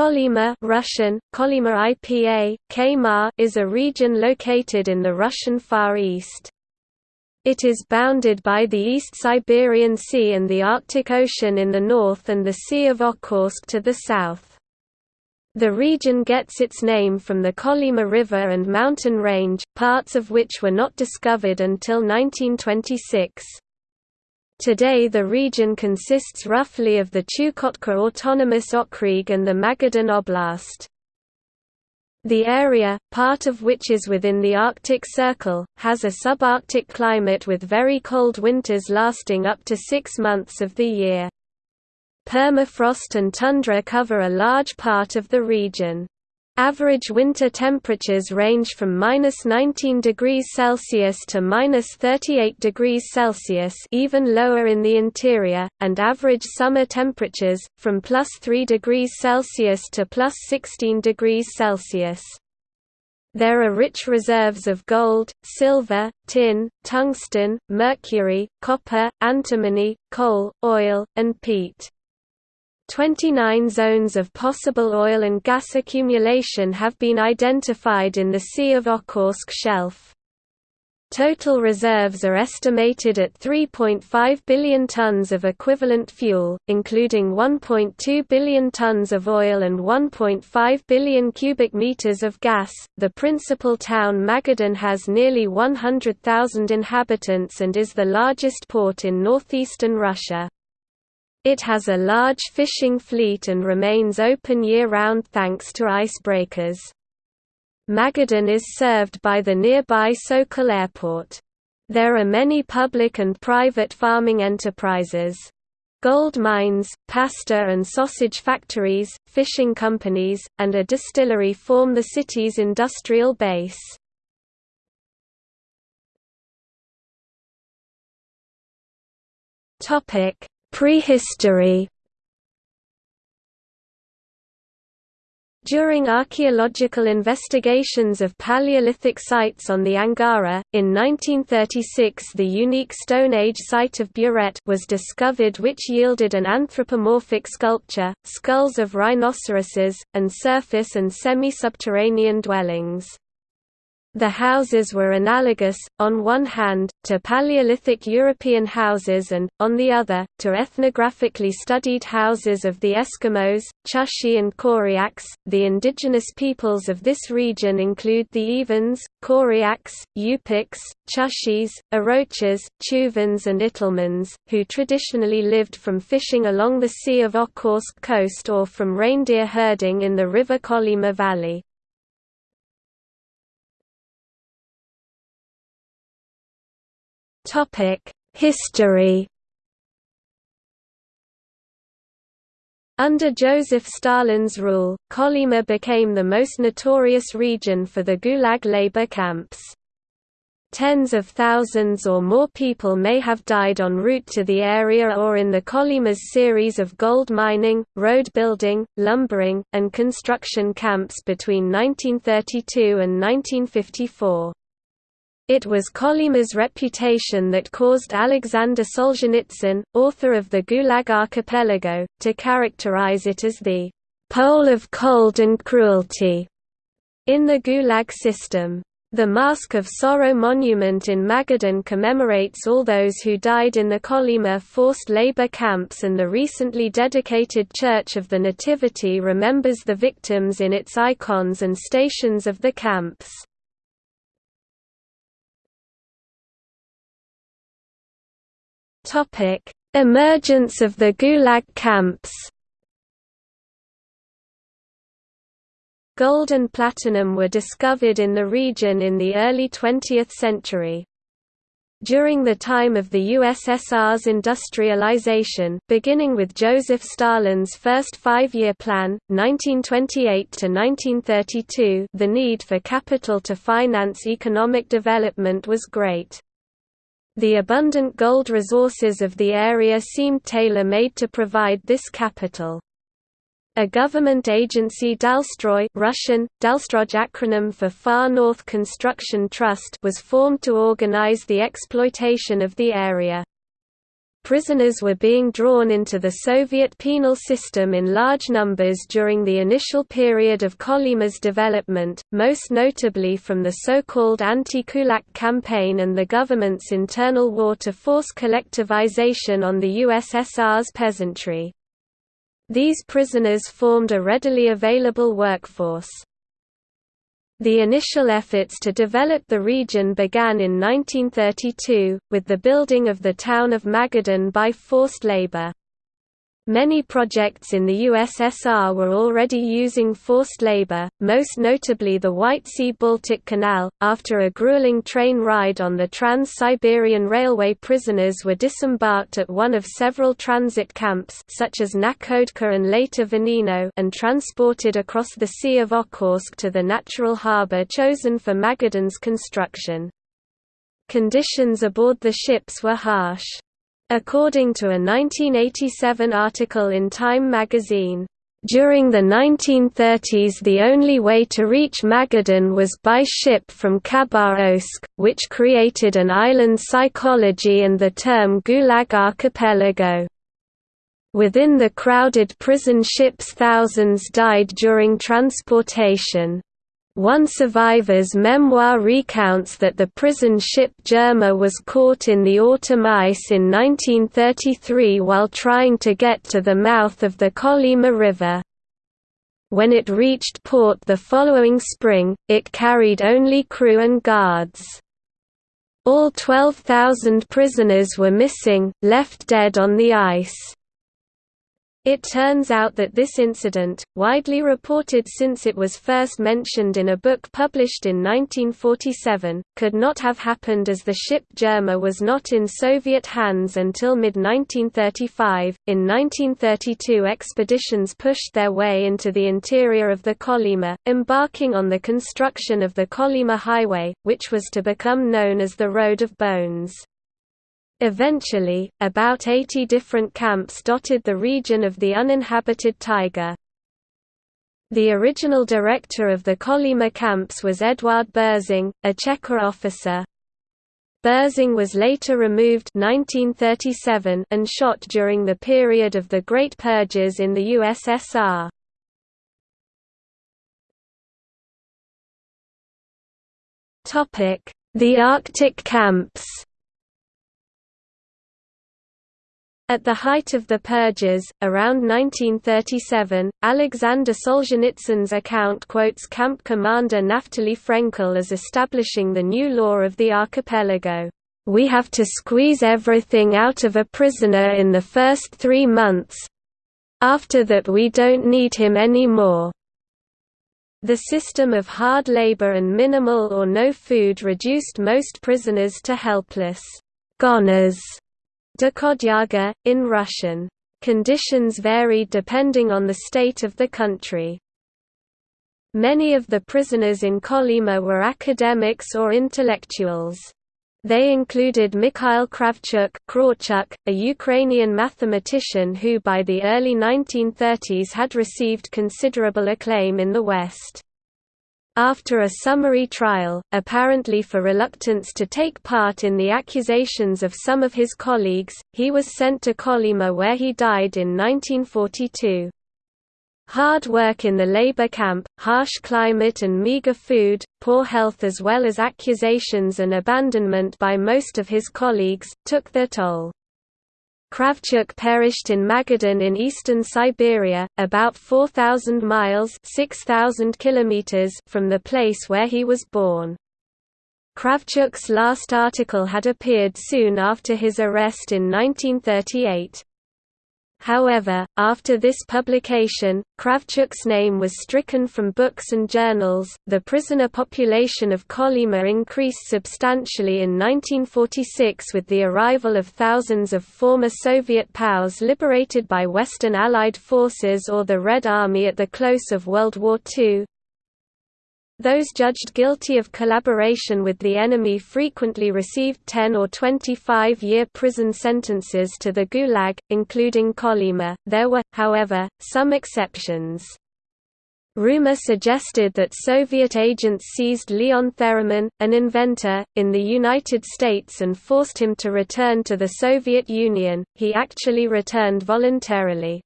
Kolyma Russian, Kolyma IPA, Kmar is a region located in the Russian Far East. It is bounded by the East Siberian Sea and the Arctic Ocean in the north and the Sea of Okhotsk to the south. The region gets its name from the Kolyma River and mountain range, parts of which were not discovered until 1926. Today the region consists roughly of the Chukotka Autonomous Okrug and the Magadan Oblast. The area, part of which is within the Arctic Circle, has a subarctic climate with very cold winters lasting up to six months of the year. Permafrost and tundra cover a large part of the region. Average winter temperatures range from minus 19 degrees Celsius to minus 38 degrees Celsius, even lower in the interior, and average summer temperatures from plus 3 degrees Celsius to plus 16 degrees Celsius. There are rich reserves of gold, silver, tin, tungsten, mercury, copper, antimony, coal, oil, and peat. 29 zones of possible oil and gas accumulation have been identified in the Sea of Okhotsk shelf. Total reserves are estimated at 3.5 billion tons of equivalent fuel, including 1.2 billion tons of oil and 1.5 billion cubic meters of gas. The principal town Magadan has nearly 100,000 inhabitants and is the largest port in northeastern Russia. It has a large fishing fleet and remains open year-round thanks to icebreakers. Magadan is served by the nearby Sokol Airport. There are many public and private farming enterprises. Gold mines, pasta and sausage factories, fishing companies, and a distillery form the city's industrial base. Topic: Prehistory During archaeological investigations of Paleolithic sites on the Angara, in 1936 the unique Stone Age site of Buret was discovered which yielded an anthropomorphic sculpture, skulls of rhinoceroses, and surface and semi-subterranean dwellings. The houses were analogous, on one hand, to Paleolithic European houses and, on the other, to ethnographically studied houses of the Eskimos, Chukchi and Koryaks. The indigenous peoples of this region include the Evens, Koryaks, Yupiks, Chukchis, Orochas, Tuvans and Itelmens, who traditionally lived from fishing along the Sea of Okhotsk coast or from reindeer herding in the river Kolyma Valley. History Under Joseph Stalin's rule, Kolyma became the most notorious region for the Gulag labor camps. Tens of thousands or more people may have died en route to the area or in the Kolyma's series of gold mining, road building, lumbering, and construction camps between 1932 and 1954. It was Kolyma's reputation that caused Alexander Solzhenitsyn, author of the Gulag Archipelago, to characterize it as the «pole of cold and cruelty» in the Gulag system. The Mask of Sorrow monument in Magadan commemorates all those who died in the Kolyma forced labor camps and the recently dedicated Church of the Nativity remembers the victims in its icons and stations of the camps. Topic: Emergence of the Gulag camps. Gold and platinum were discovered in the region in the early 20th century. During the time of the USSR's industrialization, beginning with Joseph Stalin's first five-year plan, 1928–1932 the need for capital to finance economic development was great. The abundant gold resources of the area seemed tailor-made to provide this capital. A government agency Dalstroy Russian, Dalstroj acronym for Far North Construction Trust was formed to organize the exploitation of the area. Prisoners were being drawn into the Soviet penal system in large numbers during the initial period of Kolyma's development, most notably from the so-called anti-kulak campaign and the government's internal war to force collectivization on the USSR's peasantry. These prisoners formed a readily available workforce. The initial efforts to develop the region began in 1932, with the building of the town of Magadan by forced labor. Many projects in the USSR were already using forced labor, most notably the White Sea-Baltic Canal. After a grueling train ride on the Trans-Siberian Railway prisoners were disembarked at one of several transit camps such as Nakhodka and later Vanino and transported across the Sea of Okhotsk to the natural harbor chosen for Magadan's construction. Conditions aboard the ships were harsh. According to a 1987 article in Time magazine, during the 1930s the only way to reach Magadan was by ship from Khabarovsk, which created an island psychology and the term Gulag Archipelago. Within the crowded prison ships thousands died during transportation. One survivor's memoir recounts that the prison ship Dzhurma was caught in the autumn ice in 1933 while trying to get to the mouth of the Kolyma River. When it reached port the following spring, it carried only crew and guards. All 12,000 prisoners were missing, left dead on the ice. It turns out that this incident, widely reported since it was first mentioned in a book published in 1947, could not have happened as the ship Dzhurma was not in Soviet hands until mid-1935. In 1932 expeditions pushed their way into the interior of the Kolyma, embarking on the construction of the Kolyma Highway, which was to become known as the Road of Bones. Eventually, about 80 different camps dotted the region of the uninhabited taiga. The original director of the Kolyma camps was Eduard Berzin, a Cheka officer. Berzin was later removed 1937 and shot during the period of the Great Purges in the USSR. The Arctic camps At the height of the purges, around 1937, Alexander Solzhenitsyn's account quotes camp commander Naftali Frenkel as establishing the new law of the archipelago. We have to squeeze everything out of a prisoner in the first three months. After that we don't need him anymore. The system of hard labor and minimal or no food reduced most prisoners to helpless goners Dokhodyaga, in Russian. Conditions varied depending on the state of the country. Many of the prisoners in Kolyma were academics or intellectuals. They included Mikhail Kravchuk, a Ukrainian mathematician who by the early 1930s had received considerable acclaim in the West. After a summary trial, apparently for reluctance to take part in the accusations of some of his colleagues, he was sent to Kolyma where he died in 1942. Hard work in the labor camp, harsh climate and meager food, poor health as well as accusations and abandonment by most of his colleagues, took their toll. Kravchuk perished in Magadan in eastern Siberia, about 4,000 miles 6,000 kilometers from the place where he was born. Kravchuk's last article had appeared soon after his arrest in 1938. However, after this publication, Kravchuk's name was stricken from books and journals. The prisoner population of Kolyma increased substantially in 1946 with the arrival of thousands of former Soviet POWs liberated by Western Allied forces or the Red Army at the close of World War II. Those judged guilty of collaboration with the enemy frequently received 10 or 25-year prison sentences to the Gulag, including Kolyma. There were, however, some exceptions. Rumor suggested that Soviet agents seized Leon Theremin, an inventor, in the United States and forced him to return to the Soviet Union. He actually returned voluntarily.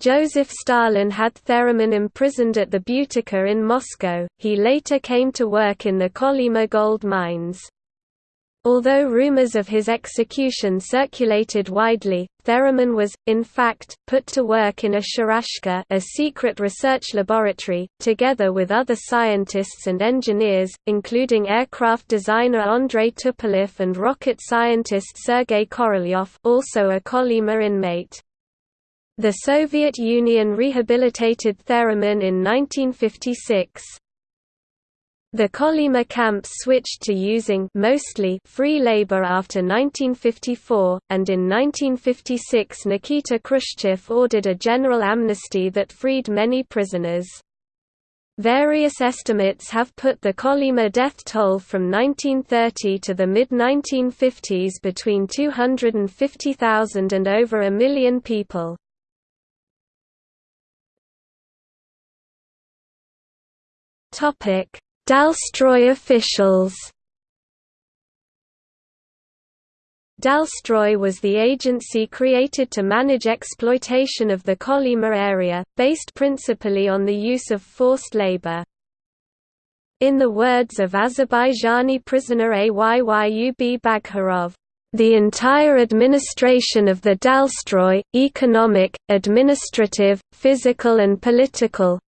Joseph Stalin had Theremin imprisoned at the Butyrka in Moscow. He later came to work in the Kolyma gold mines. Although rumors of his execution circulated widely, Theremin was, in fact, put to work in a sharashka a secret research laboratory, together with other scientists and engineers, including aircraft designer Andrei Tupolev and rocket scientist Sergei Korolyov also a Kolyma inmate. The Soviet Union rehabilitated Theremin in 1956. The Kolyma camps switched to using mostly free labor after 1954, and in 1956 Nikita Khrushchev ordered a general amnesty that freed many prisoners. Various estimates have put the Kolyma death toll from 1930 to the mid-1950s between 250,000 and over a million people. Topic Dalstroy officials Dalstroy was the agency created to manage exploitation of the Kolyma area, based principally on the use of forced labor. In the words of Azerbaijani prisoner Ayyub Baghirov, the entire administration of the Dalstroy, economic, administrative, physical and political,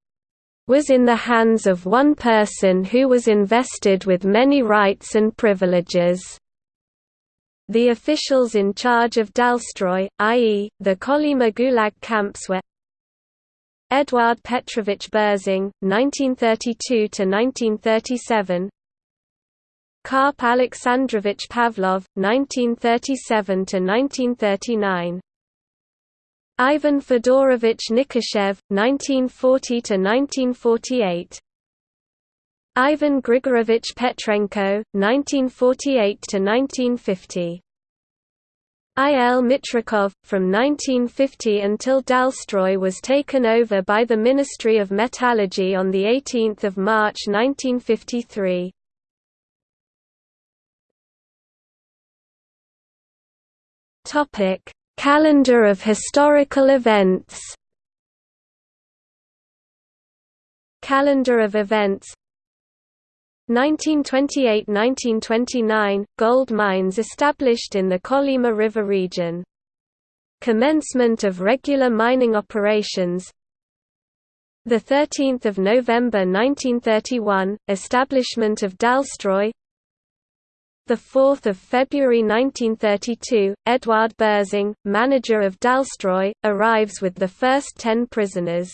was in the hands of one person who was invested with many rights and privileges. The officials in charge of Dalstroy, i.e., the Kolyma Gulag camps were Eduard Petrovich Berzin, 1932–1937 Karp Alexandrovich Pavlov, 1937–1939 Ivan Fedorovich Nikishov, 1940–1948 Ivan Grigorovich Petrenko, 1948–1950 I. L. Mitrikov, from 1950 until Dalstroy was taken over by the Ministry of Metallurgy on 18 March 1953. Topic Calendar of historical events. Calendar of events. 1928–1929 – Gold mines established in the Kolyma River region. Commencement of regular mining operations. 13 November 1931 – Establishment of Dalstroy 4 February 1932, Eduard Berzin, manager of Dalstroy, arrives with the first ten prisoners.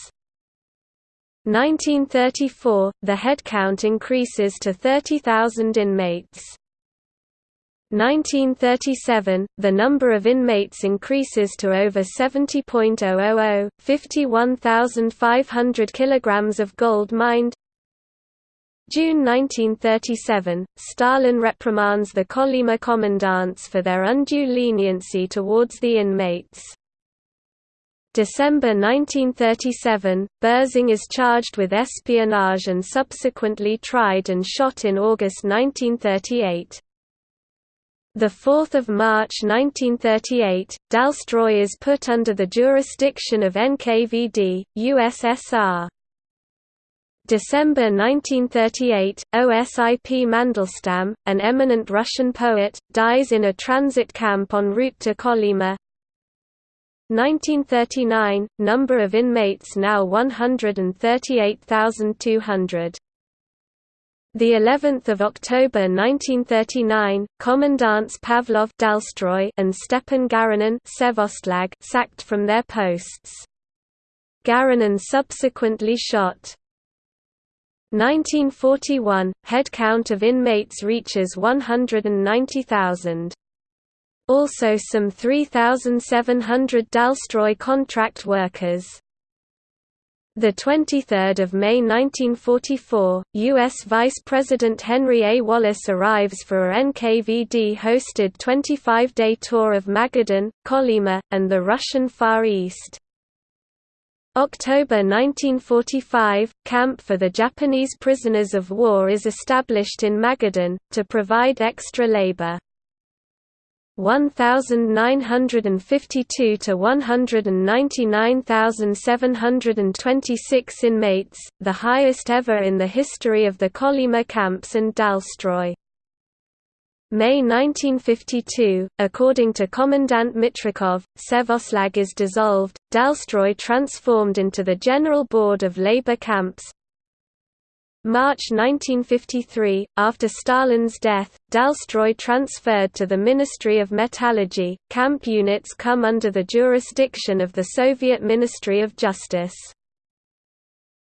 1934, the headcount increases to 30,000 inmates. 1937, the number of inmates increases to over 70.000, 51,500 kilograms of gold mined, June 1937, Stalin reprimands the Kolyma commandants for their undue leniency towards the inmates. December 1937, Berzin is charged with espionage and subsequently tried and shot in August 1938. 4 March 1938, Dalstroy is put under the jurisdiction of NKVD, USSR. December 1938, Osip Mandelstam, an eminent Russian poet, dies in a transit camp en route to Kolyma. 1939, number of inmates now 138,200. The 11th of October 1939, Commandants Pavlov Dalstroy and Stepan Garanin Sevvostlag sacked from their posts. Garanin subsequently shot. 1941, Headcount of inmates reaches 190,000. Also some 3,700 Dalstroy contract workers. The 23rd of May 1944, U.S. Vice President Henry A. Wallace arrives for a NKVD-hosted 25-day tour of Magadan, Kolyma, and the Russian Far East. October 1945, camp for the Japanese prisoners of war is established in Magadan, to provide extra labor. 1952 to 199,726 inmates, the highest ever in the history of the Kolyma camps and Dalstroy. May 1952, according to Commandant Mitrikov, Sevvostlag is dissolved, Dalstroy transformed into the General Board of Labor Camps, March 1953, after Stalin's death, Dalstroy transferred to the Ministry of Metallurgy. Camp units come under the jurisdiction of the Soviet Ministry of Justice.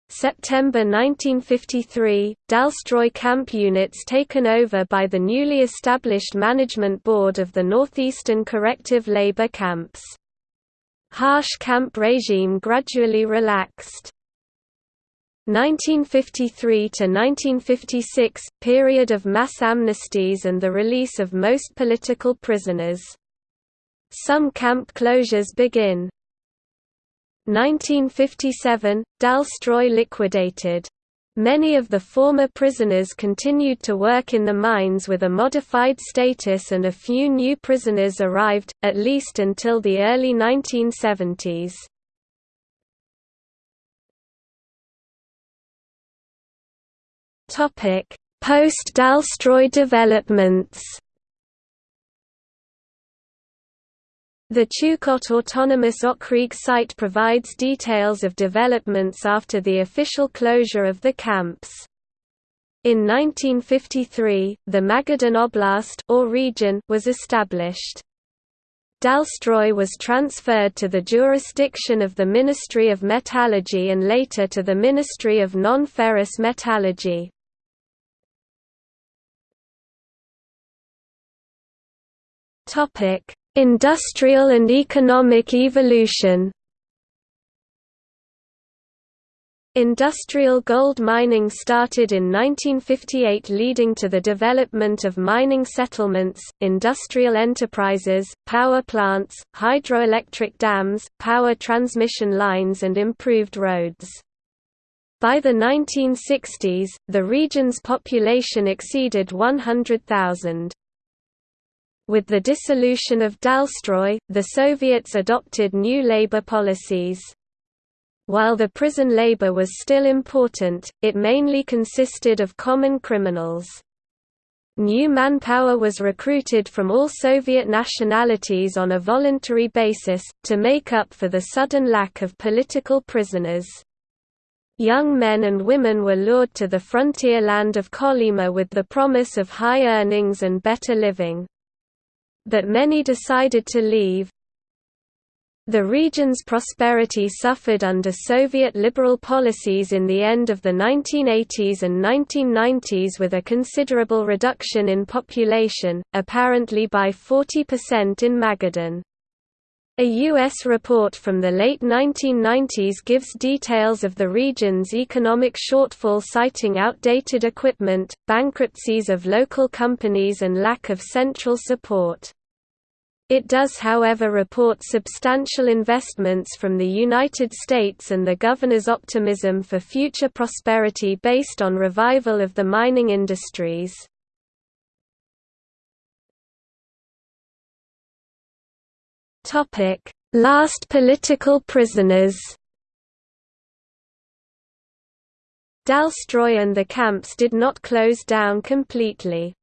September 1953, Dalstroy camp units taken over by the newly established Management Board of the Northeastern Corrective Labor Camps. Harsh camp regime gradually relaxed. 1953 to 1956 period of mass amnesties and the release of most political prisoners. Some camp closures begin. 1957 Dalstroy liquidated. Many of the former prisoners continued to work in the mines with a modified status and a few new prisoners arrived, at least until the early 1970s. Post-Dalstroy developments The Chukot Autonomous Okrug site provides details of developments after the official closure of the camps. In 1953, the Magadan Oblast or region was established. Dalstroy was transferred to the jurisdiction of the Ministry of Metallurgy and later to the Ministry of Non-Ferrous Metallurgy. Topic: Industrial and economic evolution. Industrial gold mining started in 1958 leading to the development of mining settlements, industrial enterprises, power plants, hydroelectric dams, power transmission lines and improved roads. By the 1960s, the region's population exceeded 100,000. With the dissolution of Dalstroy, the Soviets adopted new labor policies. While the prison labor was still important, it mainly consisted of common criminals. New manpower was recruited from all Soviet nationalities on a voluntary basis, to make up for the sudden lack of political prisoners. Young men and women were lured to the frontier land of Kolyma with the promise of high earnings and better living but many decided to leave. The region's prosperity suffered under Soviet liberal policies in the end of the 1980s and 1990s with a considerable reduction in population, apparently by 40% in Magadan. A U.S. report from the late 1990s gives details of the region's economic shortfall citing outdated equipment, bankruptcies of local companies and lack of central support. It does however report substantial investments from the United States and the governor's optimism for future prosperity based on revival of the mining industries. Last political prisoners Dalstroy and the camps did not close down completely.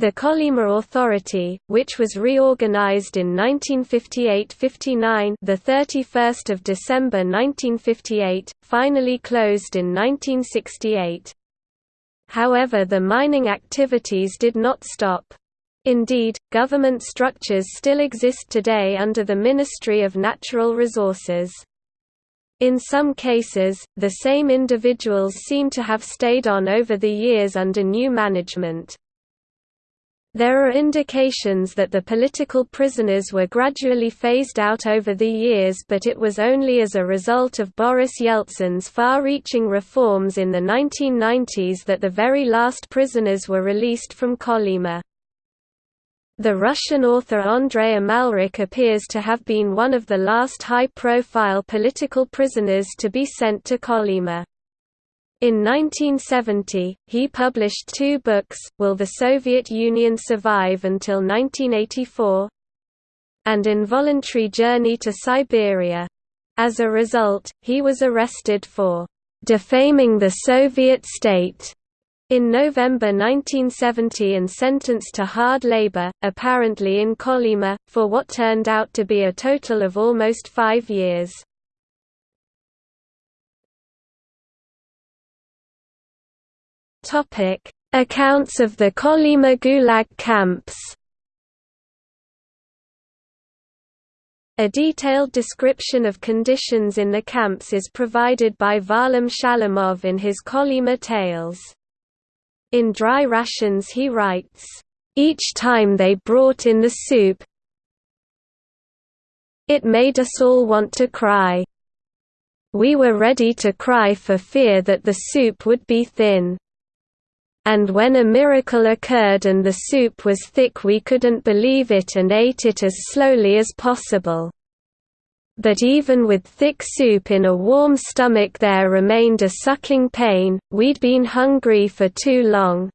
The Kolyma Authority, which was reorganized in 1958–59, the 31st of December 1958, finally closed in 1968. However, the mining activities did not stop. Indeed, government structures still exist today under the Ministry of Natural Resources. In some cases, the same individuals seem to have stayed on over the years under new management. There are indications that the political prisoners were gradually phased out over the years but it was only as a result of Boris Yeltsin's far-reaching reforms in the 1990s that the very last prisoners were released from Kolyma. The Russian author Andrei Amalrik appears to have been one of the last high-profile political prisoners to be sent to Kolyma. In 1970, he published two books, Will the Soviet Union Survive Until 1984? and Involuntary Journey to Siberia. As a result, he was arrested for defaming the Soviet state in November 1970 and sentenced to hard labor, apparently in Kolyma, for what turned out to be a total of almost five years. Accounts of the Kolyma Gulag camps A detailed description of conditions in the camps is provided by Varlam Shalamov in his Kolyma Tales. In Dry Rations he writes, "...each time they brought in the soup it made us all want to cry. We were ready to cry for fear that the soup would be thin. And when a miracle occurred and the soup was thick we couldn't believe it and ate it as slowly as possible but even with thick soup in a warm stomach there remained a sucking pain, we'd been hungry for too long.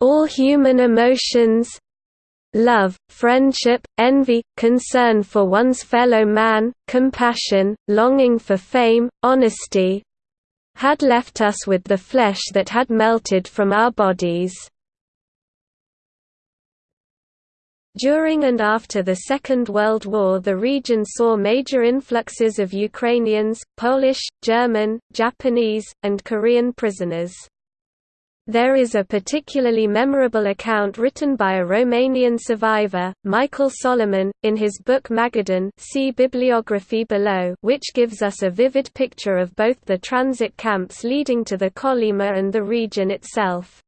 All human emotions love, friendship, envy, concern for one's fellow man, compassion, longing for fame, honesty had left us with the flesh that had melted from our bodies. During and after the Second World War the region saw major influxes of Ukrainians, Polish, German, Japanese, and Korean prisoners. There is a particularly memorable account written by a Romanian survivor, Michael Solomon, in his book Magadan see bibliography below which gives us a vivid picture of both the transit camps leading to the Kolyma and the region itself.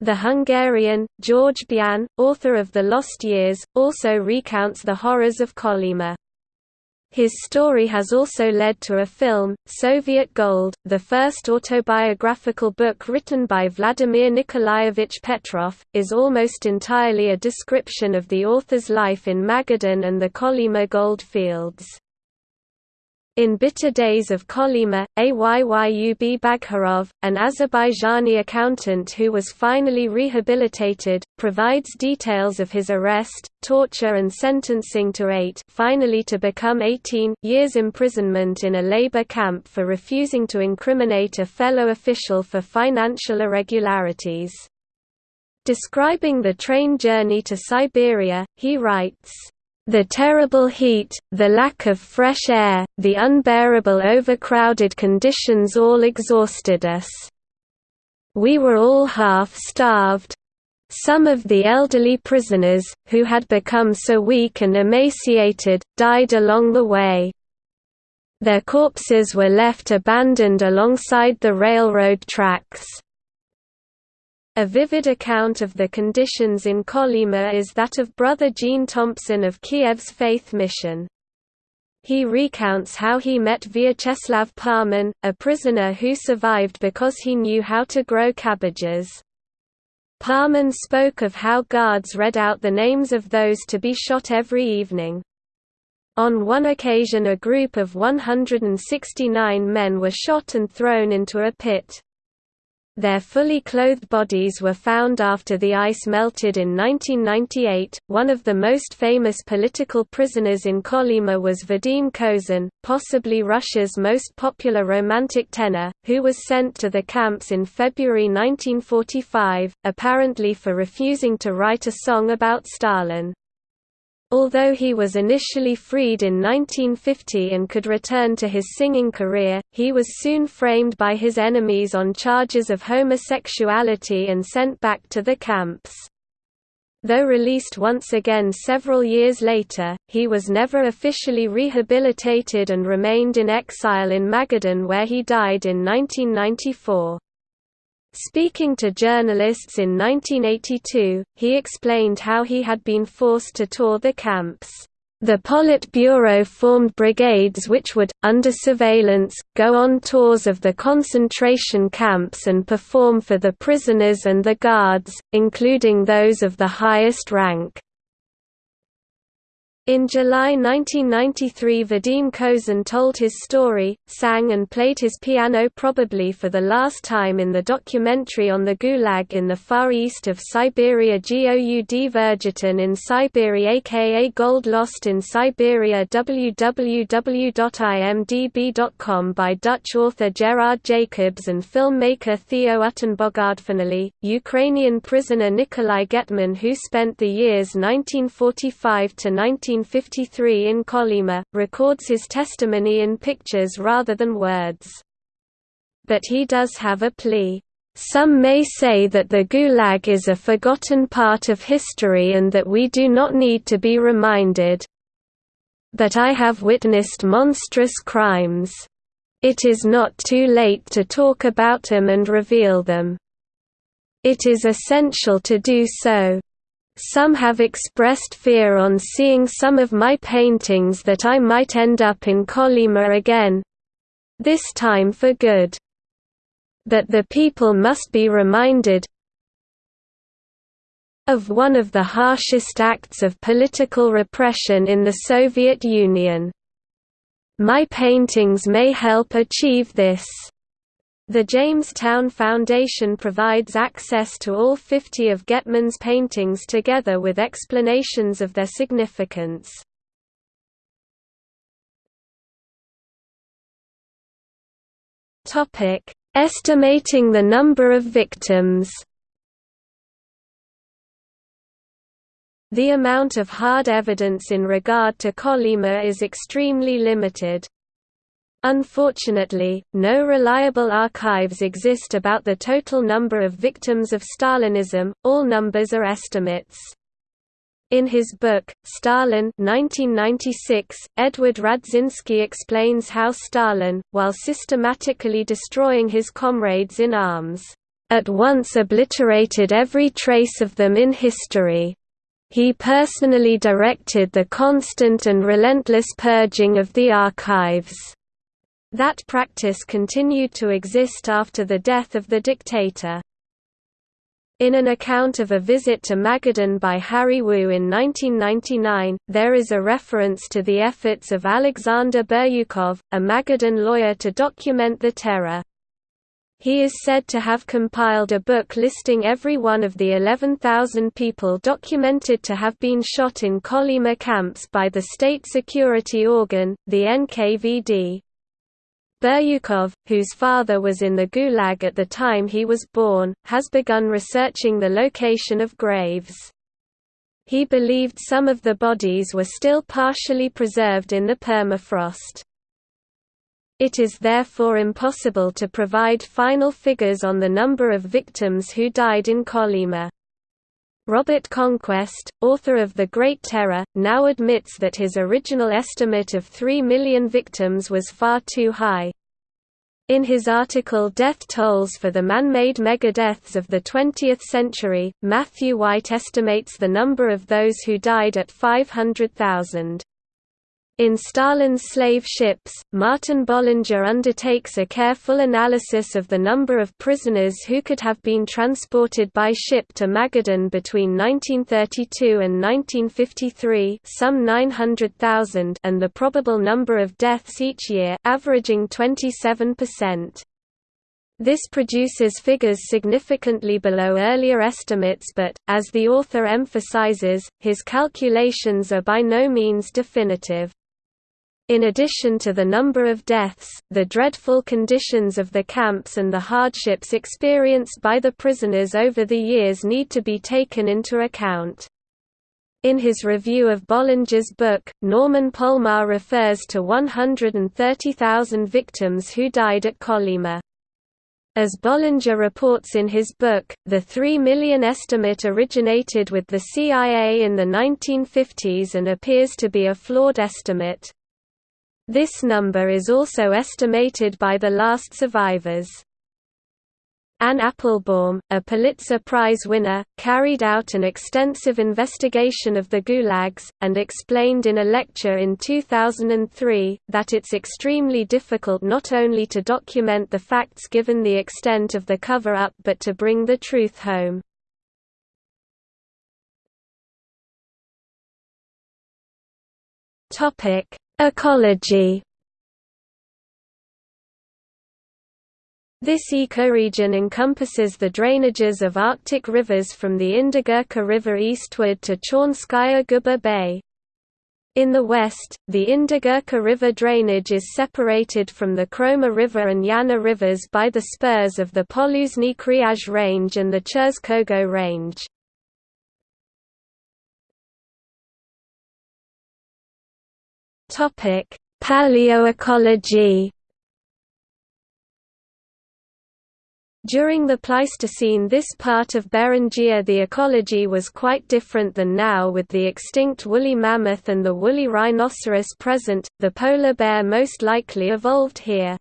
The Hungarian, George Bian, author of The Lost Years, also recounts the horrors of Kolyma. His story has also led to a film, Soviet Gold, the first autobiographical book written by Vladimir Nikolaevich Petrov, is almost entirely a description of the author's life in Magadan and the Kolyma gold fields. In Bitter Days of Kolyma, Ayyub Baghirov, an Azerbaijani accountant who was finally rehabilitated, provides details of his arrest, torture and sentencing to eight finally to become 18 years imprisonment in a labor camp for refusing to incriminate a fellow official for financial irregularities. Describing the train journey to Siberia, he writes, the terrible heat, the lack of fresh air, the unbearable overcrowded conditions all exhausted us. We were all half-starved. Some of the elderly prisoners, who had become so weak and emaciated, died along the way. Their corpses were left abandoned alongside the railroad tracks. A vivid account of the conditions in Kolyma is that of Brother Gene Thompson of Kiev's Faith Mission. He recounts how he met Vyacheslav Parman, a prisoner who survived because he knew how to grow cabbages. Parman spoke of how guards read out the names of those to be shot every evening. On one occasion a group of 169 men were shot and thrown into a pit. Their fully clothed bodies were found after the ice melted in 1998. One of the most famous political prisoners in Kolyma was Vadim Kozin, possibly Russia's most popular romantic tenor, who was sent to the camps in February 1945, apparently for refusing to write a song about Stalin. Although he was initially freed in 1950 and could return to his singing career, he was soon framed by his enemies on charges of homosexuality and sent back to the camps. Though released once again several years later, he was never officially rehabilitated and remained in exile in Magadan where he died in 1994. Speaking to journalists in 1982, he explained how he had been forced to tour the camps. The Politburo formed brigades which would, under surveillance, go on tours of the concentration camps and perform for the prisoners and the guards, including those of the highest rank. In July 1993 Vadim Kozin told his story, sang and played his piano probably for the last time in the documentary on the Gulag in the far east of Siberia Goud Vergeton in Siberia aka Gold Lost in Siberia www.imdb.com by Dutch author Gerard Jacobs and filmmaker Theo Finally, Ukrainian prisoner Nikolai Getman who spent the years 1945 to 19 1953 in Kolyma, records his testimony in pictures rather than words. But he does have a plea. Some may say that the Gulag is a forgotten part of history and that we do not need to be reminded. But I have witnessed monstrous crimes. It is not too late to talk about them and reveal them. It is essential to do so. Some have expressed fear on seeing some of my paintings that I might end up in Kolyma again—this time for good. That the people must be reminded of one of the harshest acts of political repression in the Soviet Union. My paintings may help achieve this. The Jamestown Foundation provides access to all 50 of Getman's paintings together with explanations of their significance. Estimating the number of victims The amount of hard evidence in regard to Kolyma is extremely limited. Unfortunately, no reliable archives exist about the total number of victims of Stalinism, all numbers are estimates. In his book, Stalin 1996, Edward Radzinsky explains how Stalin, while systematically destroying his comrades in arms, at once obliterated every trace of them in history. He personally directed the constant and relentless purging of the archives. That practice continued to exist after the death of the dictator. In an account of a visit to Magadan by Harry Wu in 1999, there is a reference to the efforts of Alexander Biryukov, a Magadan lawyer to document the terror. He is said to have compiled a book listing every one of the 11,000 people documented to have been shot in Kolyma camps by the state security organ, the NKVD. Biryukov, whose father was in the Gulag at the time he was born, has begun researching the location of graves. He believed some of the bodies were still partially preserved in the permafrost. It is therefore impossible to provide final figures on the number of victims who died in Kolyma. Robert Conquest, author of The Great Terror, now admits that his original estimate of 3 million victims was far too high. In his article Death Tolls for the Man-Made Megadeaths of the 20th Century, Matthew White estimates the number of those who died at 500,000. In Stalin's slave ships, Martin Bollinger undertakes a careful analysis of the number of prisoners who could have been transported by ship to Magadan between 1932 and 1953 some 900,000 and the probable number of deaths each year averaging 27%. This produces figures significantly below earlier estimates but, as the author emphasizes, his calculations are by no means definitive. In addition to the number of deaths, the dreadful conditions of the camps and the hardships experienced by the prisoners over the years need to be taken into account. In his review of Bollinger's book, Norman Polmar refers to 130,000 victims who died at Kolyma. As Bollinger reports in his book, the 3 million estimate originated with the CIA in the 1950s and appears to be a flawed estimate. This number is also estimated by the last survivors. Anne Applebaum, a Pulitzer Prize winner, carried out an extensive investigation of the gulags, and explained in a lecture in 2003, that it's extremely difficult not only to document the facts given the extent of the cover-up but to bring the truth home. Ecology This ecoregion encompasses the drainages of Arctic rivers from the Indigirka River eastward to Chornskaya Guba Bay. In the west, the Indigirka River drainage is separated from the Khroma River and Yana rivers by the spurs of the Kryazh Range and the Cherskogo Range. Paleoecology During the Pleistocene this part of Beringia the ecology was quite different than now with the extinct woolly mammoth and the woolly rhinoceros present, the polar bear most likely evolved here.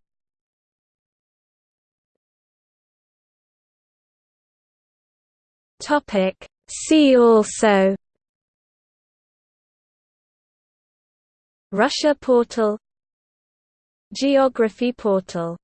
See also Russia portal Geography portal